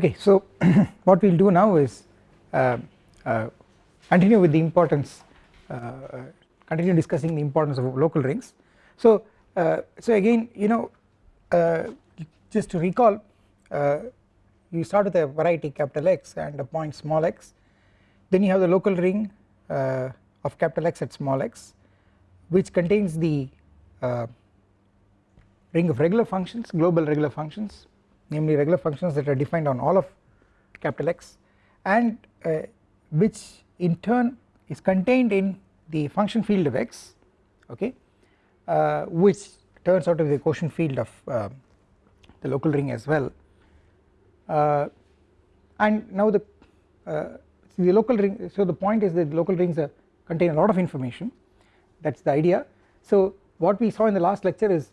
okay so what we will do now is uh, uh, continue with the importance uh, continue discussing the importance of local rings. So so again you know just to recall you start with a variety capital X and a point small x. Then you have the local ring of capital X at small x which contains the uh, ring of regular functions global regular functions namely regular functions that are defined on all of capital X and uh, which in turn is contained in the function field of X okay uh, which turns out to be the quotient field of uh, the local ring as well. Uh, and now the uh, the local ring so the point is that local rings contain a lot of information. That is the idea. So what we saw in the last lecture is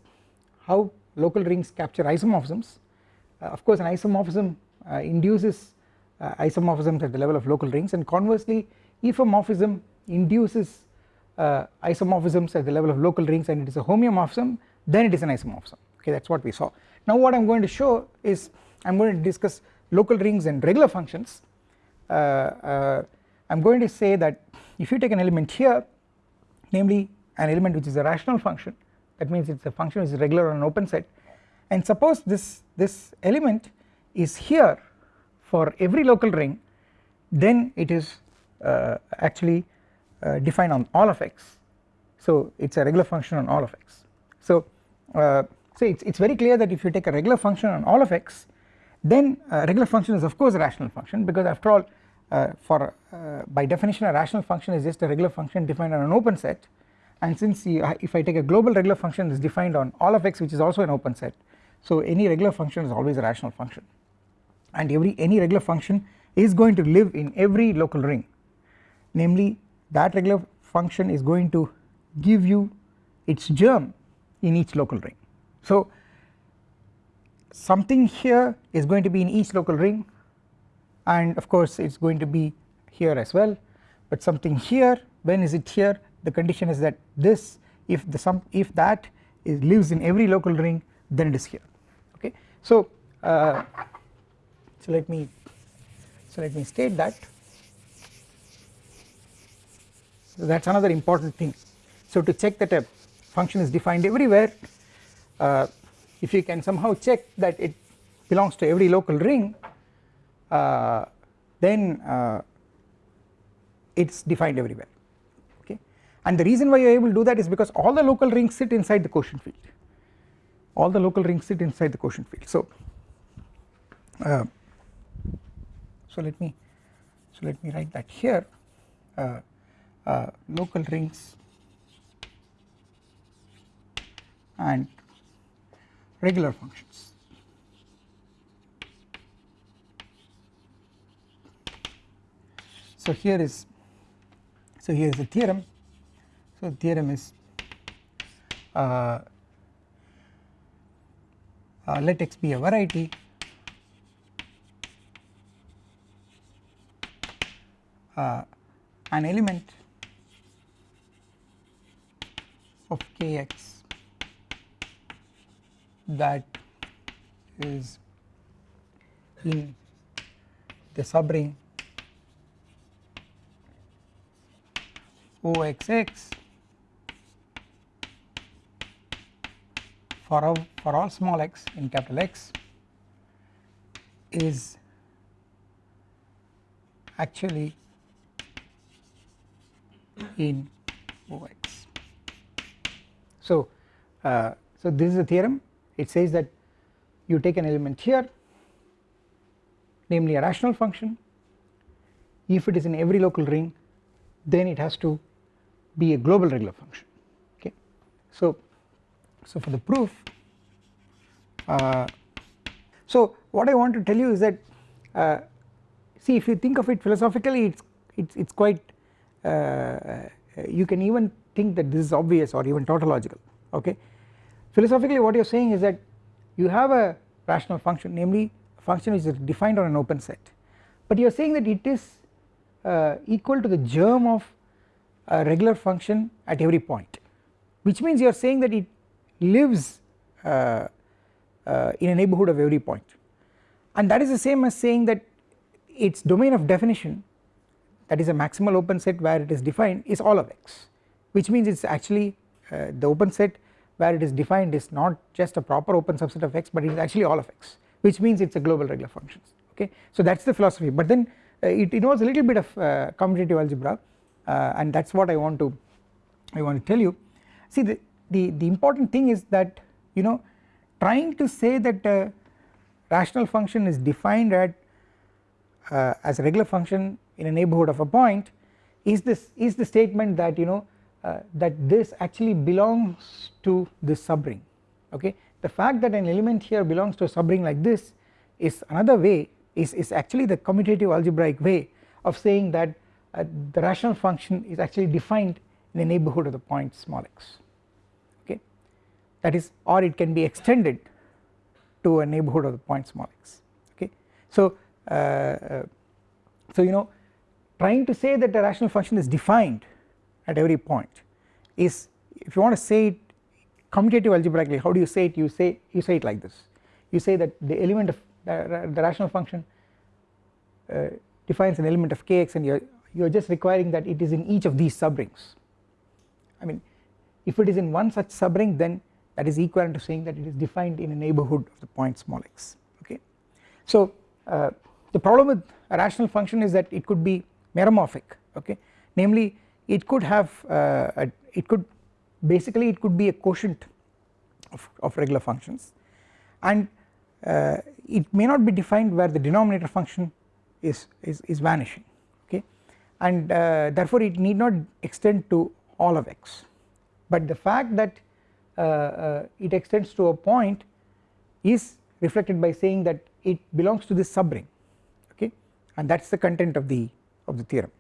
how local rings capture isomorphisms of course an isomorphism uh, induces uh, isomorphisms at the level of local rings. And conversely if a morphism induces isomorphisms at the level of local rings and it is a homeomorphism then it is an isomorphism. Okay that is what we saw. Now what I am going to show is I am going to discuss local rings and regular functions. Uh, uh, I am going to say that if you take an element here namely an element which is a rational function that means it is a function which is regular on an open set and suppose this this element is here for every local ring then it is uh, actually uh, defined on all of x. So it is a regular function on all of x. So uh, so it is very clear that if you take a regular function on all of x then a regular function is of course a rational function because after all uh, for uh, by definition a rational function is just a regular function defined on an open set. And since you, if I take a global regular function is defined on all of x which is also an open set so any regular function is always a rational function. And every any regular function is going to live in every local ring. Namely that regular function is going to give you its germ in each local ring. So something here is going to be in each local ring and of course it is going to be here as well. But something here when is it here? The condition is that this if the sum if that is lives in every local ring then it is here. Okay? So uh, so let me so let me state that. So that is another important thing. So to check that a function is defined everywhere uh, if you can somehow check that it belongs to every local ring uh, then uh, it is defined everywhere. Okay? And the reason why you are able to do that is because all the local rings sit inside the quotient field all the local rings sit inside the quotient field. So uh, so let me so let me write that here. Uh, uh, local rings and regular functions. So here is so here is the theorem. So the theorem is uh, let x be a variety. Uh, an element of kx that is in the subring OXX for all, for all small x in capital X is actually in OX. So, uh, so this is a theorem. It says that you take an element here namely a rational function. If it is in every local ring then it has to be a global regular function. Okay? So so for the proof uh, so what I want to tell you is that uh, see if you think of it philosophically it's it's it's quite uh, you can even think that this is obvious or even tautological okay? Philosophically what you are saying is that you have a rational function namely a function which is defined on an open set. But you are saying that it is uh, equal to the germ of a regular function at every point which means you are saying that it lives uh, uh, in a neighbourhood of every point. And that is the same as saying that its domain of definition that is a maximal open set where it is defined is all of x which means it is actually uh, the open set where it is defined is not just a proper open subset of x but it is actually all of x which means it is a global regular functions okay. So that is the philosophy. But then uh, it involves a little bit of uh, commutative algebra uh, and that is what I want to I want to tell you. See the, the, the important thing is that you know trying to say that rational function is defined at uh, as a regular function in a neighbourhood of a point is this is the statement that you know uh, that this actually belongs to this subring okay? The fact that an element here belongs to a subring like this is another way is, is actually the commutative algebraic way of saying that uh, the rational function is actually defined in the neighbourhood of the point small x that is or it can be extended to a neighbourhood of the point small x okay. So uh, uh so you know trying to say that a rational function is defined at every point is if you want to say it commutative algebraically how do you say it? You say you say it like this. You say that the element of the, the rational function uh, defines an element of kx and you are you are just requiring that it is in each of these subrings. I mean if it is in one such subring then that is equivalent to saying that it is defined in a neighbourhood of the point small x okay. So uh, the problem with a rational function is that it could be meromorphic okay? Namely it could have uh, a, it could basically it could be a quotient of, of regular functions. And uh, it may not be defined where the denominator function is, is, is vanishing okay? And uh, therefore it need not extend to all of x. But the fact that it extends to a point is reflected by saying that it belongs to this subring okay? And that is the content of the of the theorem.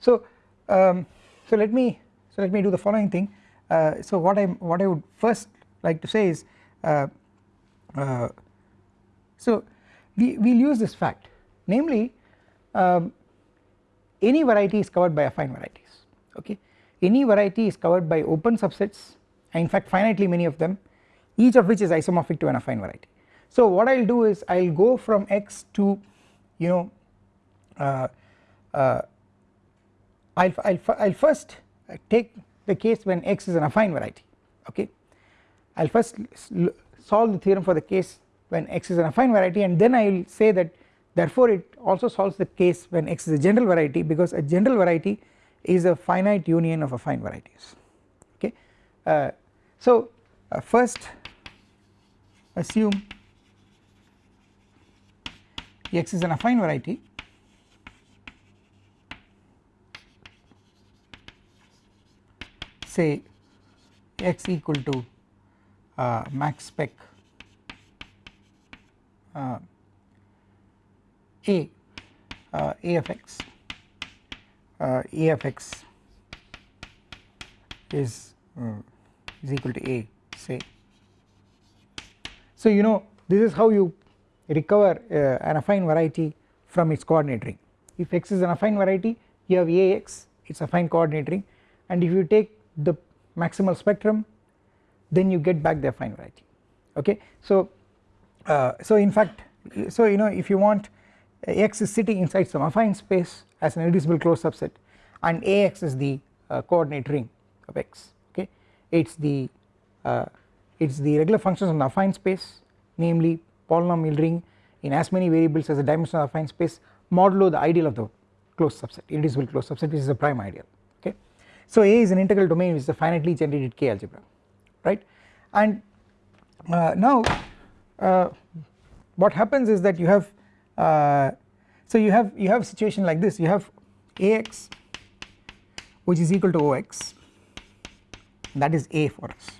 So um, so let me so let me do the following thing. Uh, so what I what I would first like to say is uh, uh, so we will use this fact. Namely um, any variety is covered by affine varieties okay? Any variety is covered by open subsets in fact finitely many of them each of which is isomorphic to an affine variety. So what I will do is I will go from x to you know uh, uh, I'll, I'll, I'll first take the case when x is an affine variety okay I'll first solve the theorem for the case when x is an affine variety and then I will say that therefore it also solves the case when x is a general variety because a general variety is a finite union of affine varieties okay. Uh, so uh, first assume x is an affine variety. Say x equal to uh, max spec uh, a uh, a of x uh, a of x is uh, is equal to a say. So you know this is how you recover uh, an affine variety from its coordinate ring. If x is an affine variety you have ax it is a affine coordinate ring. And if you take the maximal spectrum then you get back the affine variety. Okay? So uh, so in fact so you know if you want x is sitting inside some affine space as an irreducible closed subset and ax is the uh, coordinate ring of x okay it's the uh, it's the regular functions on the affine space namely polynomial ring in as many variables as the dimension of the affine space modulo the ideal of the closed subset irreducible closed subset which is a prime ideal okay. so A is an integral domain which is a finitely generated K algebra right and uh, now uh, what happens is that you have uh, so you have you have a situation like this you have Ax which is equal to Ox that is A for us.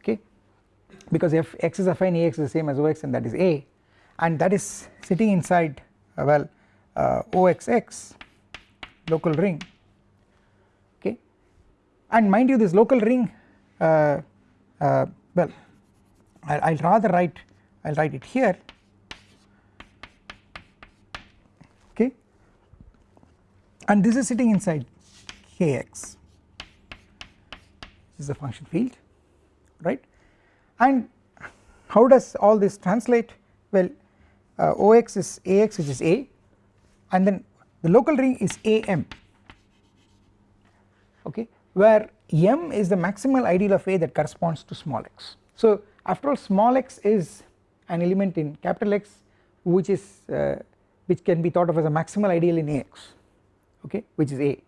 Okay? Because if x is affine Ax is the same as Ox and that is A. And that is sitting inside uh, well uh, Oxx local ring. Okay? And mind you this local ring uh, uh, well I will rather write I will write it here. Okay? And this is sitting inside kx is the function field right and how does all this translate well uh, OX is AX which is A and then the local ring is AM okay where M is the maximal ideal of A that corresponds to small x. So after all small x is an element in capital X which is uh, which can be thought of as a maximal ideal in AX okay which is A.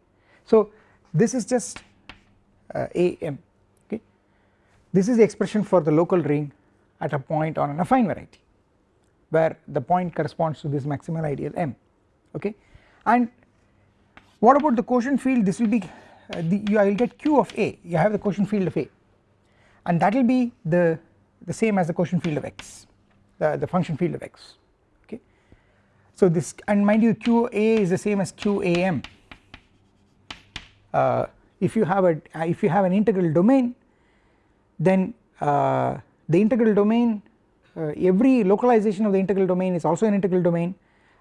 So this is just AM okay? This is the expression for the local ring at a point on an affine variety where the point corresponds to this maximal ideal M okay? And what about the quotient field? This will be uh, the, you, I will get q of A. You have the quotient field of A. And that will be the the same as the quotient field of x the, the function field of x okay? So this and mind you qa is the same as qam uh, if you have a if you have an integral domain then uh, the integral domain uh, every localization of the integral domain is also an integral domain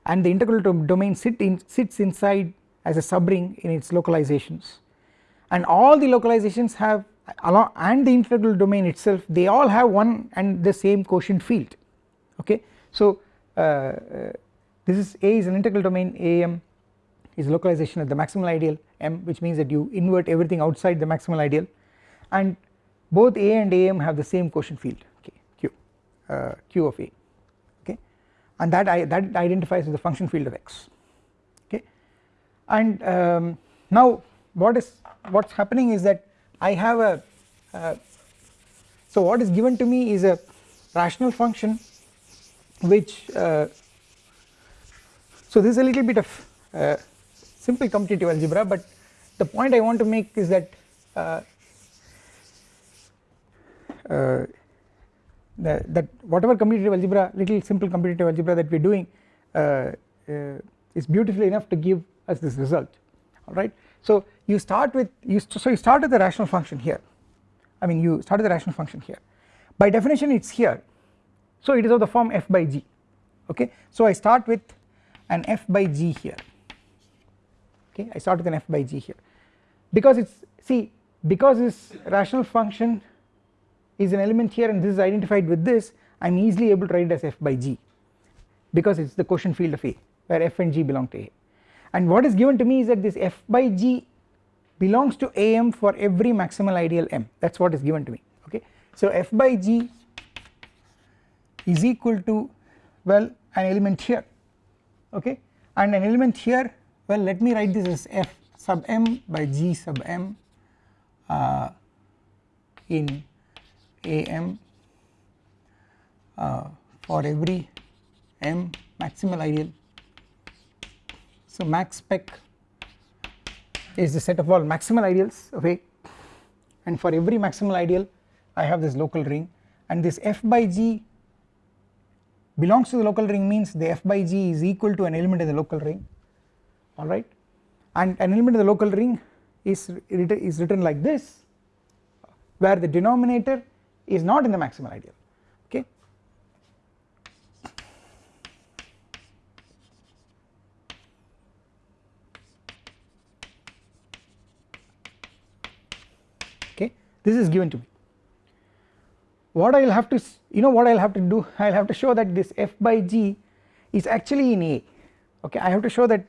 and the integral domain sit in, sits inside as a subring in its localizations. And all the localizations have along and the integral domain itself they all have one and the same quotient field. Okay? So uh, uh, this is A is an integral domain AM is localization at the maximal ideal M which means that you invert everything outside the maximal ideal. And both A and AM have the same quotient field okay Q uh, Q of A okay? And that I that identifies with the function field of X okay? And um, now what is what's happening is that I have a uh, so what is given to me is a rational function which uh, so this is a little bit of uh, simple commutative algebra but the point I want to make is that uh, uh, that whatever commutative algebra little simple commutative algebra that we are doing uh, is beautifully enough to give us this result. Alright. So you start with you so you start with the rational function here. I mean you start with the rational function here. By definition it is here. So it is of the form f by g. Okay? So I start with an f by g here okay I start with an f by g here. Because it's see because this rational function is an element here and this is identified with this I am easily able to write it as f by g because it is the quotient field of A where f and g belong to A. And what is given to me is that this f by g belongs to am for every maximal ideal m. That is what is given to me okay. So f by g is equal to well an element here okay? And an element here well let me write this as f sub m by g sub m uh, in am uh, for every m maximal ideal. So max spec is the set of all maximal ideals of A and for every maximal ideal I have this local ring. And this f by g belongs to the local ring means the f by g is equal to an element in the local ring alright and an element in the local ring is, is written like this where the denominator is not in the maximal ideal. Okay. okay. this is given to me. What I will have to you know what I will have to do? I will have to show that this f by g is actually in A. Okay. I have to show that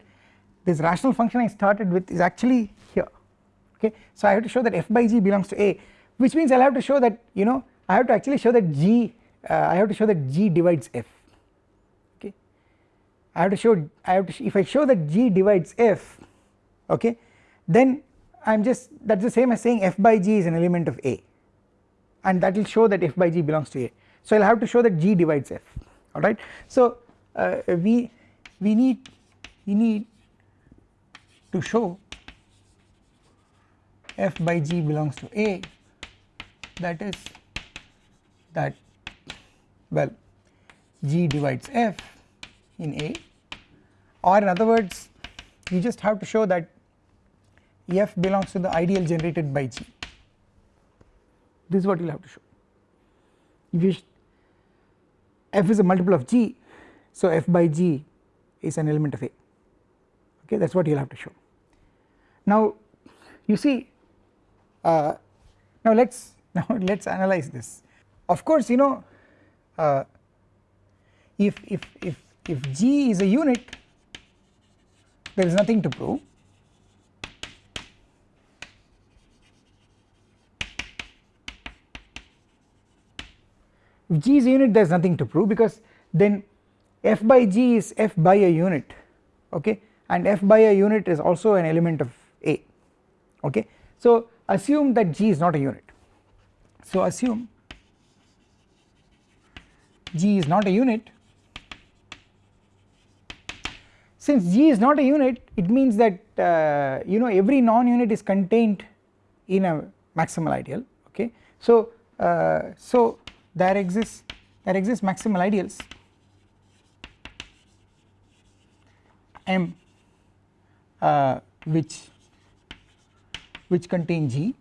this rational function I started with is actually here okay? So I have to show that f by g belongs to A which means I will have to show that you know I have to actually show that g uh, I have to show that g divides f okay? I have to show I have to if I show that g divides f okay then I am just that is the same as saying f by g is an element of A and that will show that f by g belongs to A. So I will have to show that g divides f alright. So uh, we we need we need to show f by g belongs to A. That is that well g divides f in A. Or in other words you just have to show that f belongs to the ideal generated by G. This is what you will have to show. If you f is a multiple of G so f by G is an element of A. Okay that is what you will have to show. Now you see uh, now let us now let us analyze this. Of course you know uh, if if if if G is a unit there is nothing to prove. If G is a unit there is nothing to prove because then f by G is f by a unit okay? And f by a unit is also an element of okay. So assume that G is not a unit so assume G is not a unit since G is not a unit it means that uh, you know every non-unit is contained in a maximal ideal okay. So uh, so there exists there exists maximal ideals M uh, which which contain G.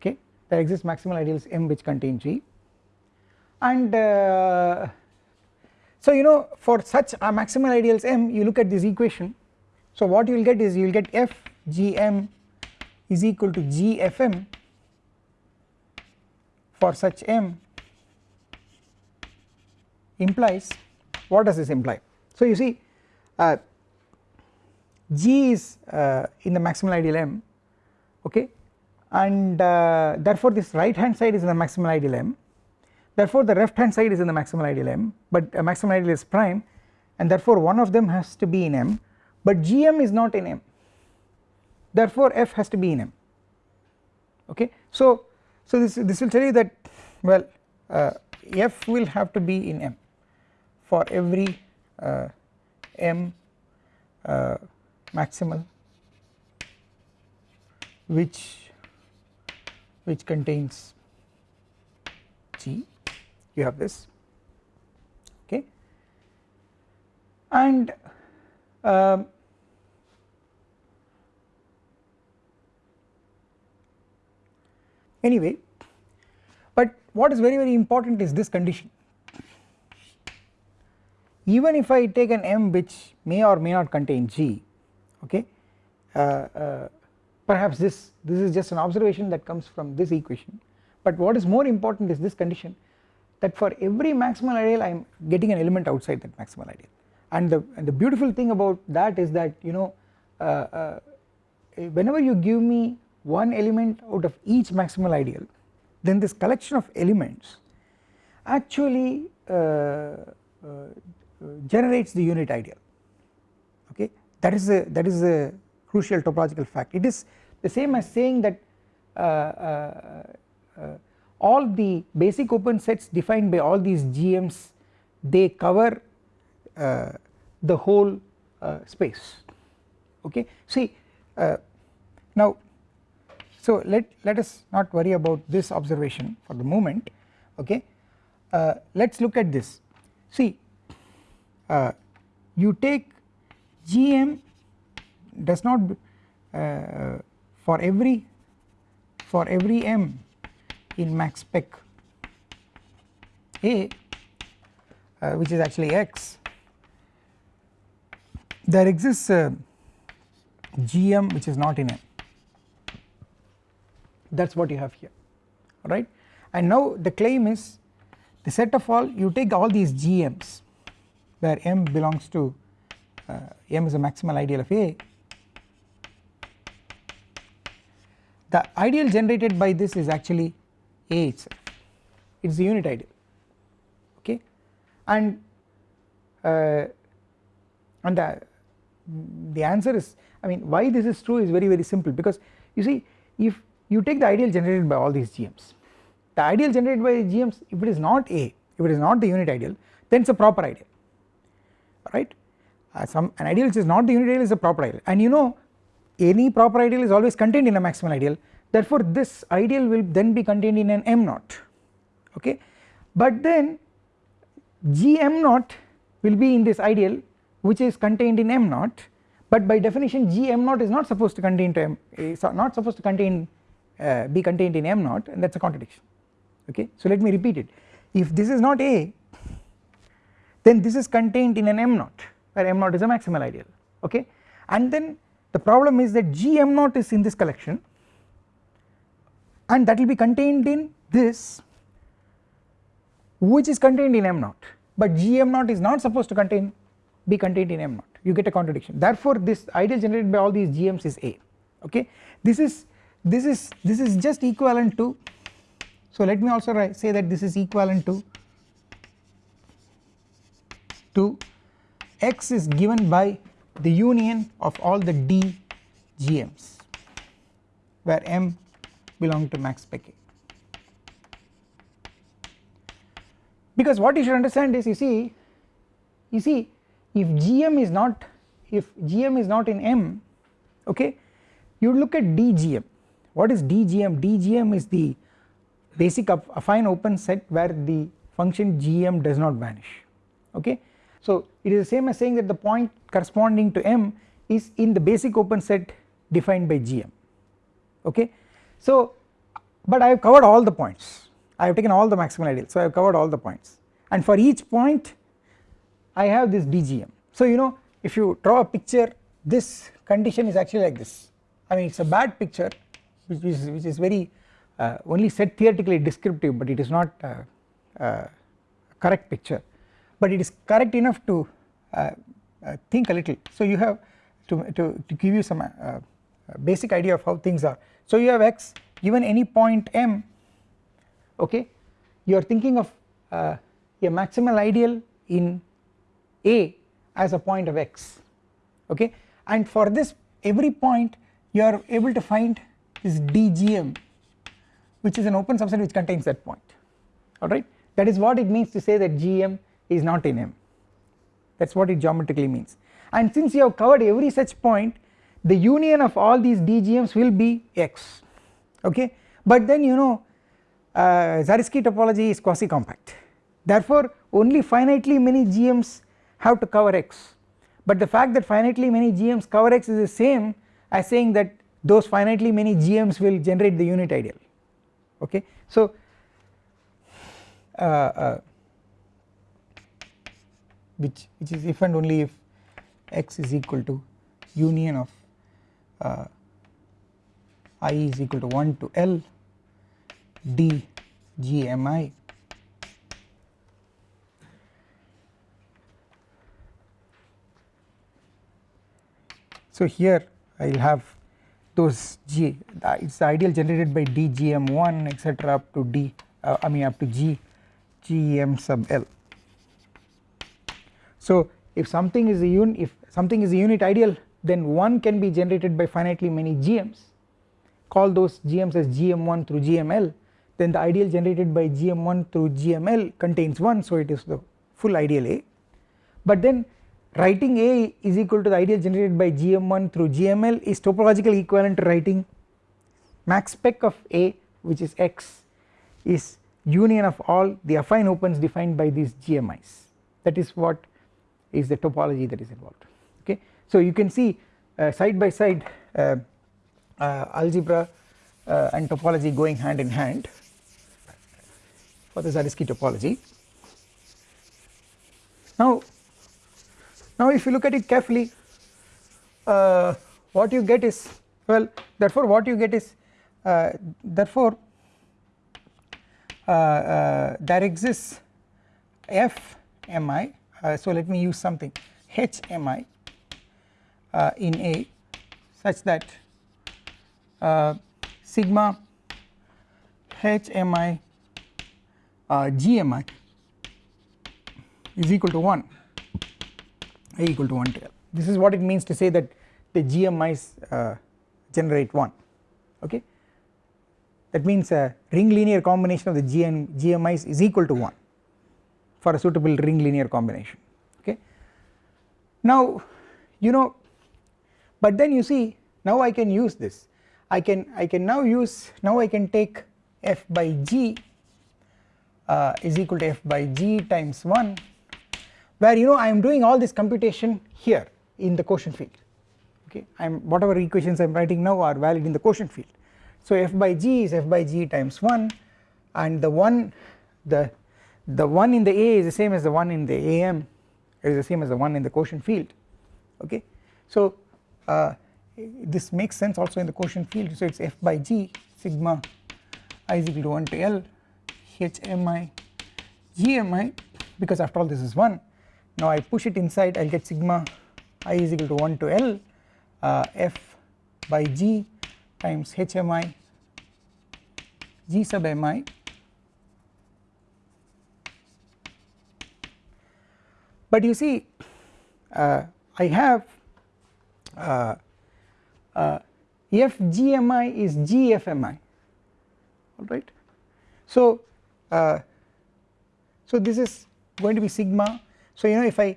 Okay there exists maximal ideals M which contain G. And uh, so you know for such a maximal ideals M you look at this equation. So what you will get is you will get F G M is equal to G F M for such M implies what does this imply? So you see uh, G is uh, in the maximal ideal M okay? And uh, therefore this right hand side is in the maximal ideal M. Therefore the left hand side is in the maximal ideal M but maximal ideal is prime and therefore one of them has to be in M but GM is not in M. Therefore F has to be in M okay? So so this this will tell you that well uh, F will have to be in M for every uh, M uh, maximal which which contains G. You have this. Okay. And um, anyway but what is very very important is this condition. Even if I take an M which may or may not contain G okay? Uh, uh, perhaps this this is just an observation that comes from this equation. But what is more important is this condition that for every maximal ideal I am getting an element outside that maximal ideal. And the and the beautiful thing about that is that you know uh, uh whenever you give me one element out of each maximal ideal then this collection of elements actually uh, uh, generates the unit ideal that is a that is a crucial topological fact. It is the same as saying that uh, uh, uh, all the basic open sets defined by all these GMs they cover uh, the whole uh, space. Okay? See uh, now so let let us not worry about this observation for the moment. Okay? Let us look at this. See you take GM does not uh, for every for every m in max spec A uh, which is actually x there exists a GM which is not in M. That is what you have here right? And now the claim is the set of all you take all these GMs where M belongs to uh, M is a maximal ideal of A. The ideal generated by this is actually A itself. It is the unit ideal. Okay? And uh, and the, the answer is I mean why this is true is very very simple. Because you see if you take the ideal generated by all these GMs the ideal generated by GMs if it is not A if it is not the unit ideal then it is a proper ideal. Right uh, some an ideal which is not the unit ideal is a proper ideal. And you know any proper ideal is always contained in a maximal ideal. Therefore this ideal will then be contained in an m naught. Okay? But then g m naught will be in this ideal which is contained in m naught. But by definition g m naught is not supposed to contain to m is not supposed to contain uh, be contained in m naught and that is a contradiction. Okay? So let me repeat it. If this is not a then this is contained in an m naught where m naught is a maximal ideal okay? And then the problem is that g m naught is in this collection and that will be contained in this which is contained in m naught but gm naught is not supposed to contain be contained in m naught you get a contradiction. Therefore this ideal generated by all these gms is a okay? This is this is this is just equivalent to so let me also say that this is equivalent to to x is given by the union of all the d gms where m belong to max A. Because what you should understand is you see you see if gm is not if gm is not in m okay you look at dgm what is dgm dgm is the basic affine open set where the function gm does not vanish okay so it is the same as saying that the point corresponding to m is in the basic open set defined by gm okay? So but I have covered all the points. I have taken all the maximal ideals. So I have covered all the points. And for each point I have this dgm so you know if you draw a picture this condition is actually like this. I mean it is a bad picture which is, which is very uh, only said theoretically descriptive but it is not uh, uh, correct picture but it is correct enough to uh, uh, think a little. So you have to, to, to give you some uh, basic idea of how things are. So you have x given any point m okay? You are thinking of a maximal ideal in a as a point of x okay? And for this every point you are able to find this dgm which is an open subset which contains that point alright that is what it means to say that gm is not in M. That is what it geometrically means. And since you have covered every such point the union of all these dgms will be x. Okay? But then you know uh, Zariski topology is quasi compact therefore only finitely many gms have to cover x. But the fact that finitely many gms cover x is the same as saying that those finitely many gms will generate the unit ideal. Okay? So uh, uh, which which is if and only if x is equal to union of uh, i is equal to 1 to L d g m i. So here I will have those g it is the ideal generated by d g m 1 etc up to d uh, I mean up to g g m sub L so if something is a un if something is a unit ideal then one can be generated by finitely many GMs call those GMs as GM1 through GML then the ideal generated by GM1 through GML contains 1 so it is the full ideal A. But then writing A is equal to the ideal generated by GM1 through GML is topologically equivalent to writing max spec of A which is X is union of all the affine opens defined by these GMIs that is what is the topology that is involved okay. So you can see uh, side by side uh, uh, algebra uh, and topology going hand in hand for the Zariski topology. Now, now if you look at it carefully uh, what you get is well therefore what you get is uh, therefore there exists f mi uh, so let me use something. HMI uh, in A such that uh, sigma HMI uh, GMI is equal to 1 A equal to 1 to L. This is what it means to say that the GMIs uh, generate 1 okay? That means a ring linear combination of the GN, GMIs is equal to 1 for a suitable ring linear combination okay. Now you know but then you see now I can use this. I can I can now use now I can take f by g uh, is equal to f by g times 1 where you know I am doing all this computation here in the quotient field okay? I am whatever equations I am writing now are valid in the quotient field. So f by g is f by g times 1 and the one the the one in the A is the same as the one in the AM is the same as the one in the quotient field okay. So uh, this makes sense also in the quotient field so it is f by g sigma i is equal to 1 to L h m i gmi because after all this is 1 now I push it inside I will get sigma i is equal to 1 to L uh, f by g times hmi g sub mi but you see uh, I have uh, uh, fgmi is gfmi alright. So, uh, so this is going to be sigma so you know if I,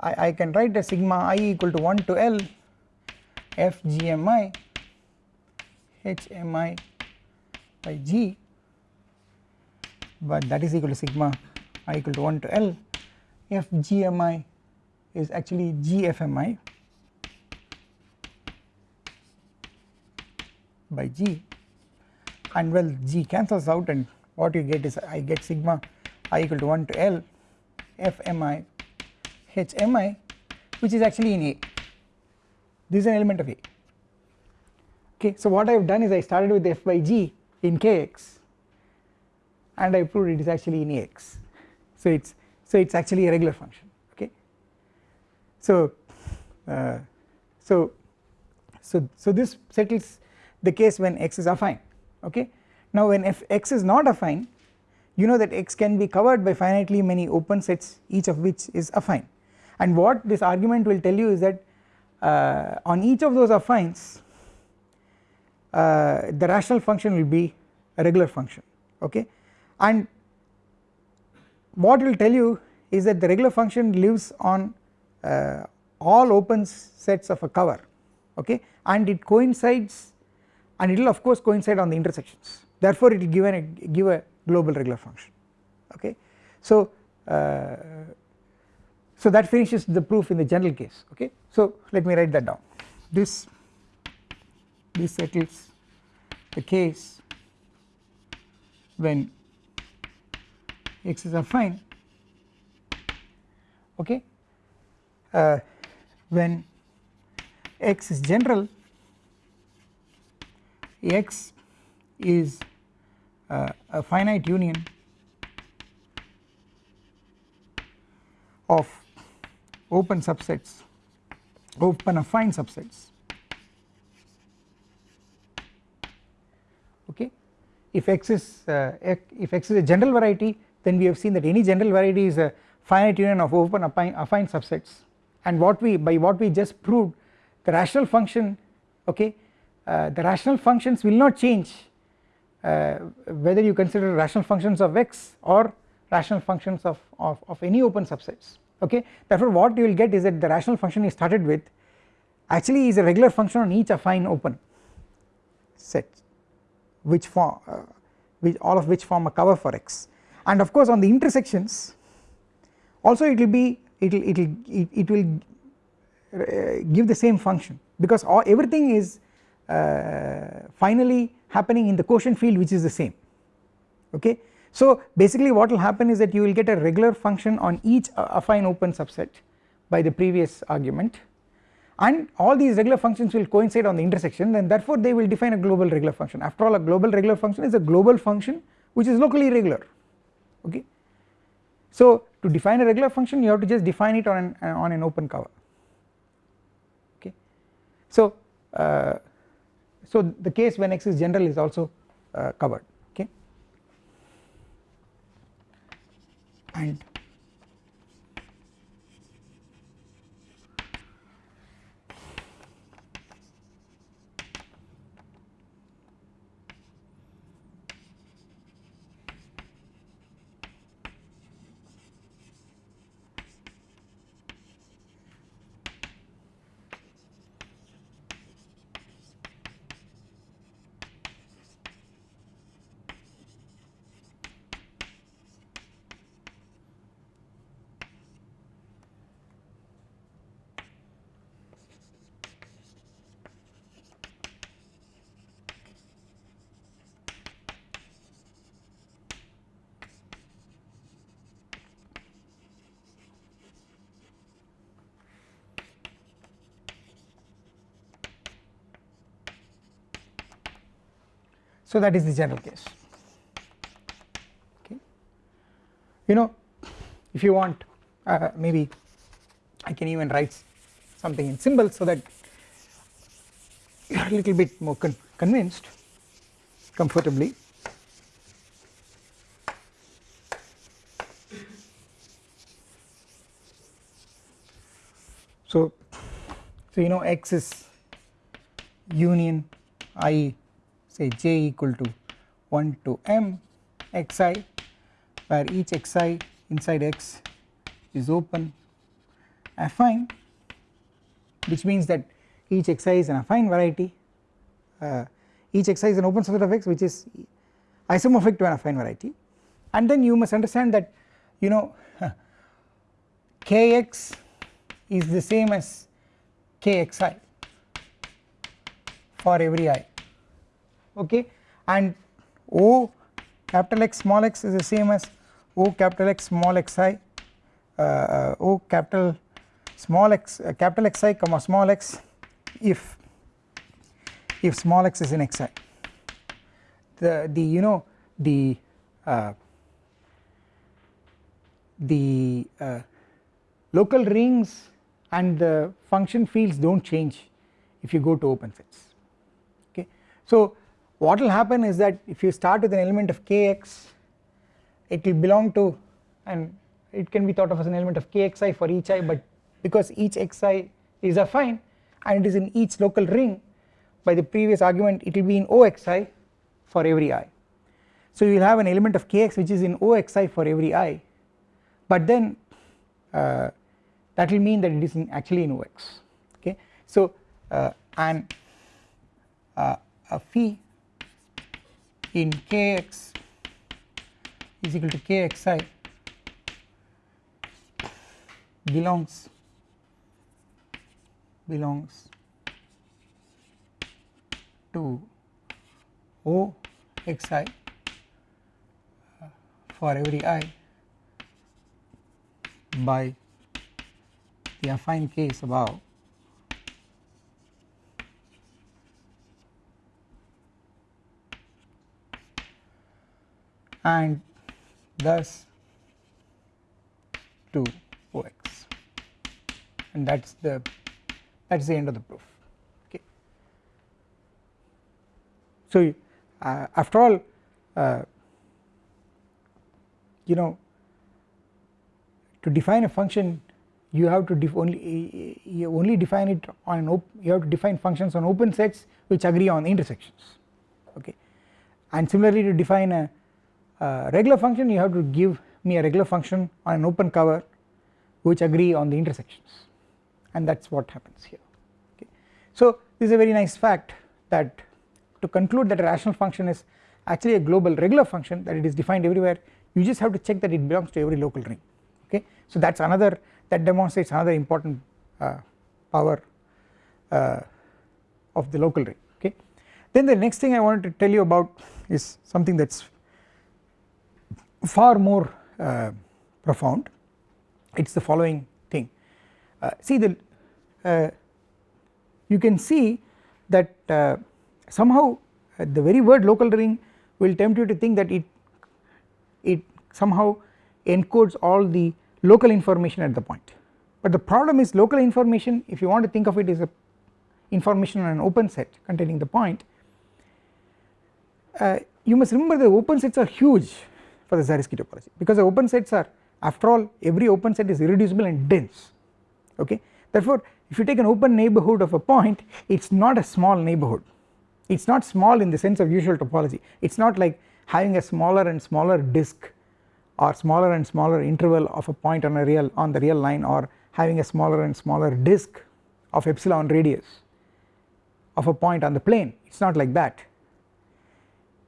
I, I can write a sigma i equal to 1 to L f gmi hmi by g but that is equal to sigma i equal to 1 to L f gmi is actually gfmi by g. And well g cancels out and what you get is I get sigma i equal to 1 to L f mi h mi which is actually in A. This is an element of A. Okay so what I have done is I started with f by g in kx and I proved it is actually in Ax so it is so it is actually a regular function okay? So uh, so so so this settles the case when x is affine okay? Now when if x is not affine you know that x can be covered by finitely many open sets each of which is affine. And what this argument will tell you is that uh, on each of those affines uh, the rational function will be a regular function okay? And what will tell you is that the regular function lives on uh, all open sets of a cover okay and it coincides and it will of course coincide on the intersections therefore it will give, a give a global regular function okay. So, uh, so that finishes the proof in the general case okay. So let me write that down this this settles the case when x is affine okay? Uh, when x is general x is uh, a finite union of open subsets open affine subsets. Okay? If x is uh, if x is a general variety then we have seen that any general variety is a finite union of open affine, affine subsets. And what we by what we just proved the rational function okay uh, the rational functions will not change uh, whether you consider rational functions of x or rational functions of, of, of any open subsets okay. Therefore what you will get is that the rational function you started with actually is a regular function on each affine open set which form uh, which all of which form a cover for x. And of course on the intersections also it will be it will it will it, will uh, give the same function because all everything is uh, finally happening in the quotient field which is the same okay. So basically what will happen is that you will get a regular function on each affine open subset by the previous argument and all these regular functions will coincide on the intersection and therefore they will define a global regular function after all a global regular function is a global function which is locally regular okay. So to define a regular function you have to just define it on an, on an open cover. Okay. So uh, so the case when x is general is also uh, covered. Okay? And So that is the general case okay. you know if you want uh, maybe I can even write something in symbols so that you are a little bit more con convinced comfortably so so you know x is union i say j equal to 1 to m xi where each xi inside x is open affine which means that each xi is an affine variety. Uh, each xi is an open subset of x which is isomorphic to an affine variety. And then you must understand that you know kx is the same as kxi for every i okay? And O capital X small x is the same as O capital X small xi uh, uh, O capital small x uh, capital Xi comma small x if if small x is in xi the the you know the uh, the uh, local rings and the function fields do not change if you go to open sets okay. So what will happen is that if you start with an element of kx it will belong to and it can be thought of as an element of kxi for each i but because each xi is affine and it is in each local ring by the previous argument it will be in oxi for every i. So you will have an element of kx which is in oxi for every i but then uh, that will mean that it is in actually in OX okay. So uh, and uh, a phi in Kx is equal to Kxi belongs belongs to OXi uh, for every i by the affine case above and thus 2 OX and that is the that is the end of the proof. Okay. So uh, after all uh, you know to define a function you have to only you only define it on an you have to define functions on open sets which agree on intersections. Okay. And similarly to define a, regular function you have to give me a regular function on an open cover which agree on the intersections and that is what happens here okay. So this is a very nice fact that to conclude that a rational function is actually a global regular function that it is defined everywhere you just have to check that it belongs to every local ring okay. So that is another that demonstrates another important uh, power uh, of the local ring okay. Then the next thing I wanted to tell you about is something that is far more uh, profound. It is the following thing. Uh, see the uh, you can see that uh, somehow the very word local ring will tempt you to think that it it somehow encodes all the local information at the point. But the problem is local information if you want to think of it as a information on an open set containing the point uh, you must remember the open sets are huge for the Zariski topology. Because the open sets are after all every open set is irreducible and dense. Okay? Therefore if you take an open neighbourhood of a point it is not a small neighbourhood it is not small in the sense of usual topology. It is not like having a smaller and smaller disk or smaller and smaller interval of a point on a real on the real line or having a smaller and smaller disk of epsilon radius of a point on the plane. It is not like that.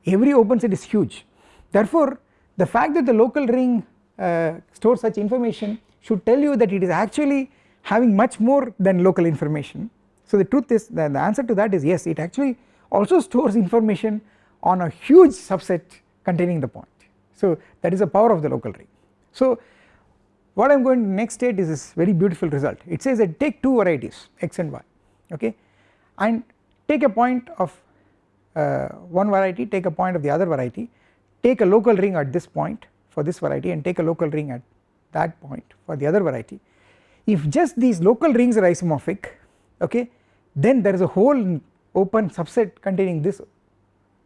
Every open set is huge. Therefore the fact that the local ring uh, stores such information should tell you that it is actually having much more than local information. So the truth is that the answer to that is yes it actually also stores information on a huge subset containing the point. So that is the power of the local ring. So what I am going to next state is this very beautiful result. It says that take two varieties x and y okay? And take a point of uh, one variety take a point of the other variety take a local ring at this point for this variety and take a local ring at that point for the other variety if just these local rings are isomorphic okay then there is a whole open subset containing this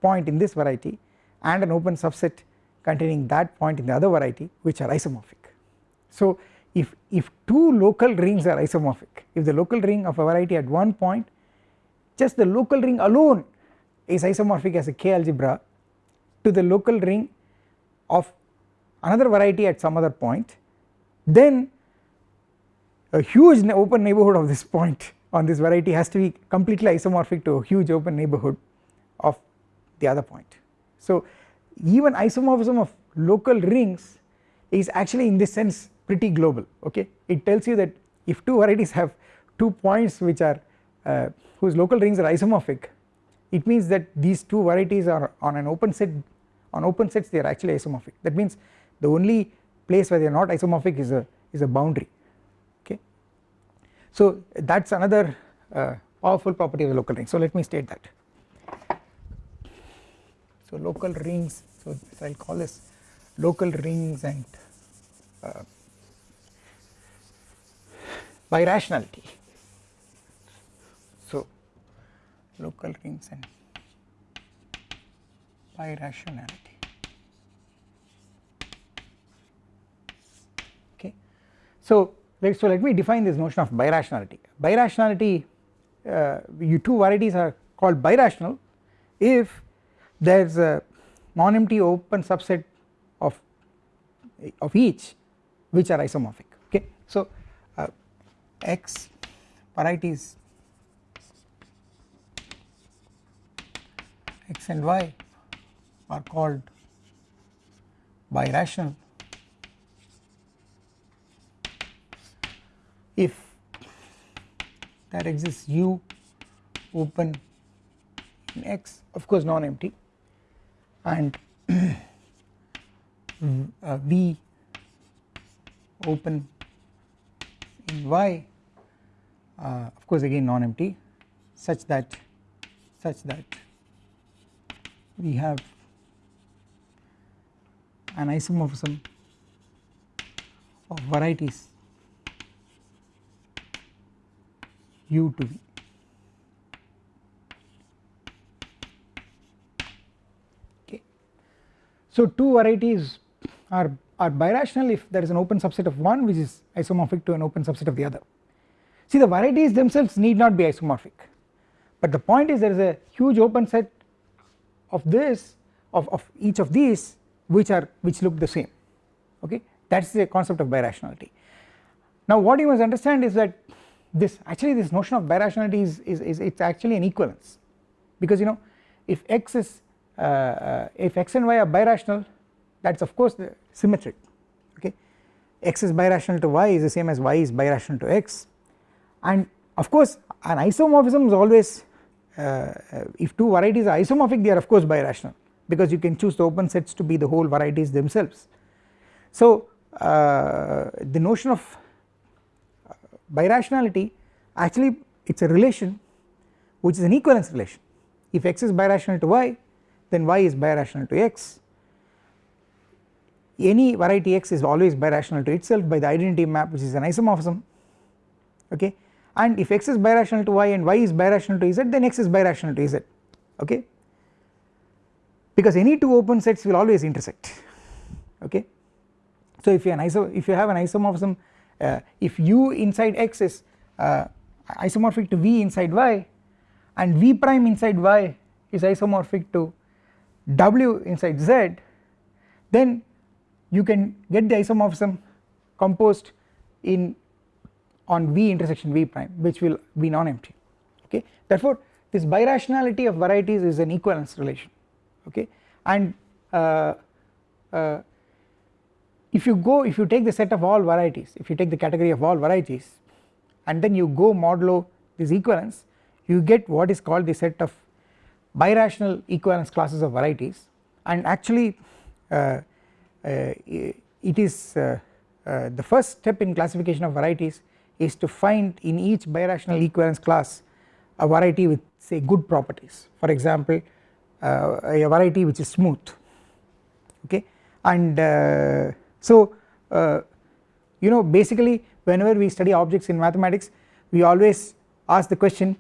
point in this variety and an open subset containing that point in the other variety which are isomorphic. So if, if two local rings are isomorphic if the local ring of a variety at one point just the local ring alone is isomorphic as a K algebra to the local ring of another variety at some other point then a huge open neighbourhood of this point on this variety has to be completely isomorphic to a huge open neighbourhood of the other point. So even isomorphism of local rings is actually in this sense pretty global okay it tells you that if two varieties have two points which are uh, whose local rings are isomorphic it means that these two varieties are on an open set on open sets they are actually isomorphic. That means the only place where they are not isomorphic is a is a boundary okay? So that is another uh, powerful property of the local ring. So let me state that. So local rings so I will call this local rings and uh, birationality so local rings and birationality okay. So let so let me define this notion of birationality. Birationality uh, you two varieties are called birational if there is a non-empty open subset of of each which are isomorphic. Okay. So uh, x varieties x and y are called birational. If there exists u open in x of course non-empty and uh, V open in Y uh, of course again non-empty such that such that we have an isomorphism of varieties u to v So two varieties are, are birational if there is an open subset of one which is isomorphic to an open subset of the other. See the varieties themselves need not be isomorphic but the point is there is a huge open set of this of, of each of these which are which look the same okay? That is the concept of birationality. Now what you must understand is that this actually this notion of birationality is, is, is it's actually an equivalence. Because you know if x is uh, uh, if x and y are birational that is of course the symmetric okay? X is birational to y is the same as y is birational to x. And of course an isomorphism is always uh, if two varieties are isomorphic they are of course birational because you can choose the open sets to be the whole varieties themselves. So uh, the notion of birationality actually it is a relation which is an equivalence relation. If x is birational to y then y is birational to x. Any variety x is always birational to itself by the identity map which is an isomorphism okay? And if x is birational to y and y is birational to z then x is birational to z okay because any two open sets will always intersect. Okay? So if you iso if you have an isomorphism uh, if u inside x is uh, isomorphic to v inside y and v prime inside y is isomorphic to W inside Z then you can get the isomorphism composed in on V intersection V prime which will be non-empty. Okay? Therefore this birationality of varieties is an equivalence relation okay? And uh, uh, if you go if you take the set of all varieties if you take the category of all varieties and then you go modulo this equivalence you get what is called the set of birational equivalence classes of varieties. And actually uh, uh, it is uh, uh, the first step in classification of varieties is to find in each birational equivalence class a variety with say good properties. For example a variety which is smooth. Okay? And uh, so uh, you know basically whenever we study objects in mathematics we always ask the question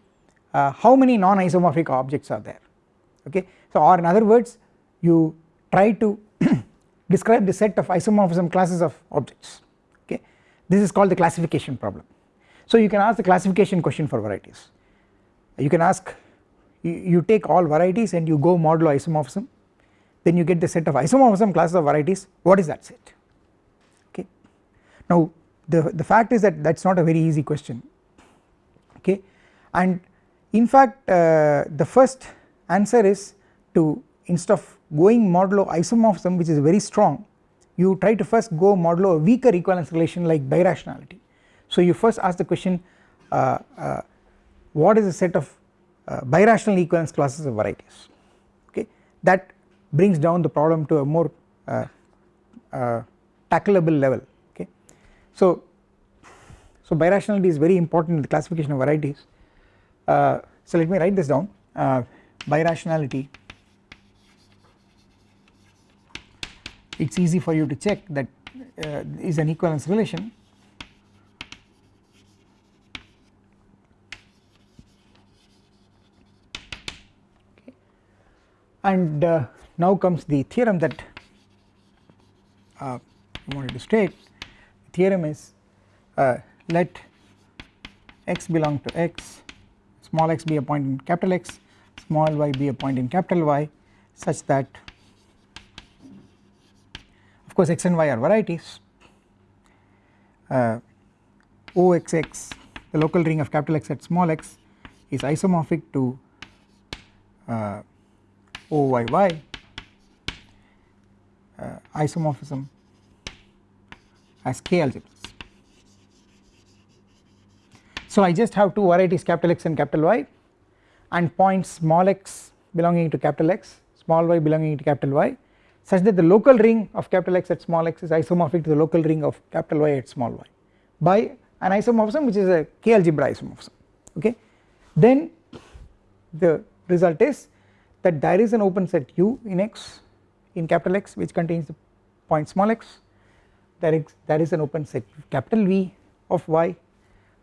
uh, how many non-isomorphic objects are there? Okay? So or in other words you try to describe the set of isomorphism classes of objects. Okay? This is called the classification problem. So you can ask the classification question for varieties. You can ask you, take all varieties and you go modulo isomorphism. Then you get the set of isomorphism classes of varieties. What is that set? Okay. Now the, the fact is that that is not a very easy question. Okay. And in fact uh, the first answer is to instead of going modulo isomorphism which is very strong you try to first go modulo a weaker equivalence relation like birationality. So you first ask the question uh, uh, what is the set of uh, birational equivalence classes of varieties okay? That brings down the problem to a more uh, uh, tackleable level okay? So so birationality is very important in the classification of varieties. Uh, so let me write this down. Uh, birationality it is easy for you to check that uh, is an equivalence relation and uh, now comes the theorem that uh, I wanted to state. The theorem is uh, let x belong to x small x be a point in capital X small y be a point in capital Y such that of course x and y are varieties. Uh, OXX the local ring of capital X at small x is isomorphic to uh, OYY uh, isomorphism as K algebras. So I just have two varieties capital X and capital Y and points small x belonging to capital X small y belonging to capital Y such that the local ring of capital X at small x is isomorphic to the local ring of capital Y at small y by an isomorphism which is a K algebra isomorphism okay then the result is that there is an open set U in X in capital X which contains the point small x. There is there is an open set capital V of Y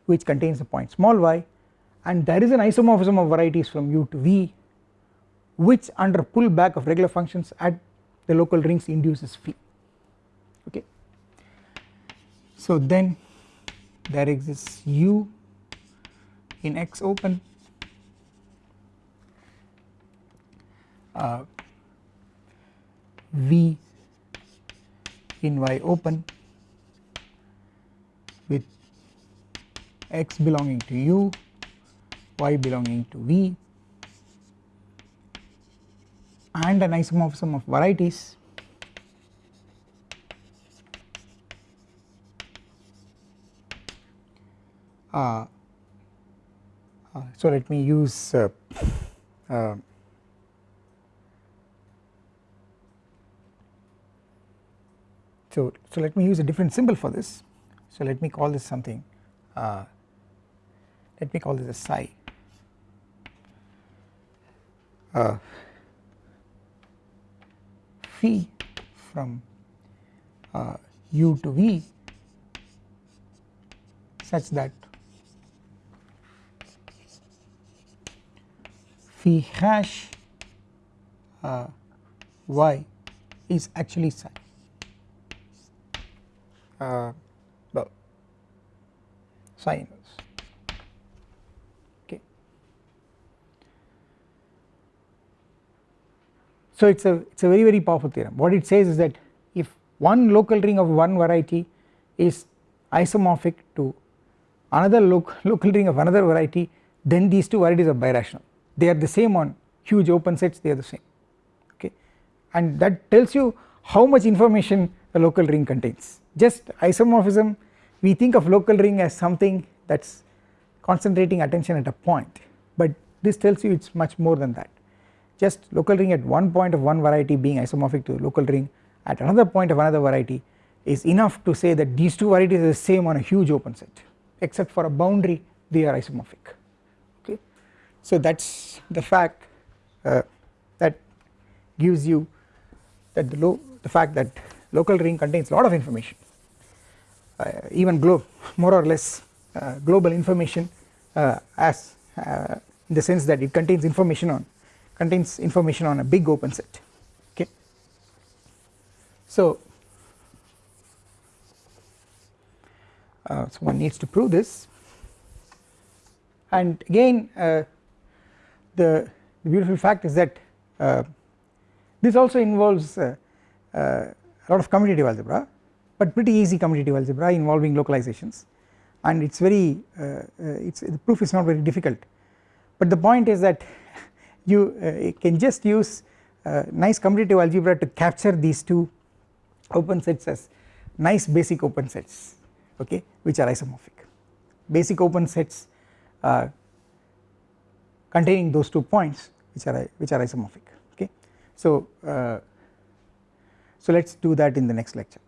which contains the point small y. And there is an isomorphism of varieties from U to V which under pullback of regular functions at the local rings induces phi okay. So then there exists U in X open uh, V in Y open with x belonging to u, y belonging to v and an isomorphism of varieties. Uh, uh, so let me use uh, So, so let me use a different symbol for this. So let me call this something, uh, let me call this a psi. Uh, phi from uh, u to v such that phi hash uh, y is actually psi uh, well sinus okay. So it's a it's a very very powerful theorem. What it says is that if one local ring of one variety is isomorphic to another local local ring of another variety then these two varieties are birational. They are the same on huge open sets they are the same. Okay. And that tells you how much information a local ring contains. Just isomorphism we think of local ring as something that is concentrating attention at a point but this tells you it is much more than that. Just local ring at one point of one variety being isomorphic to local ring at another point of another variety is enough to say that these two varieties are the same on a huge open set except for a boundary they are isomorphic. Okay? So that is the fact uh, that gives you that the, low, the fact that local ring contains a lot of information. Uh, even more or less uh, global information uh, as uh, in the sense that it contains information on contains information on a big open set. Okay? So uh, so one needs to prove this. And again uh, the, the, beautiful fact is that this also involves uh, a lot of commutative algebra but pretty easy commutative algebra involving localizations. And it is very uh, it's the proof is not very difficult. But the point is that you can just use nice commutative algebra to capture these two open sets as nice basic open sets okay which are isomorphic. Basic open sets uh, containing those two points which are which are isomorphic okay. So uh, so let us do that in the next lecture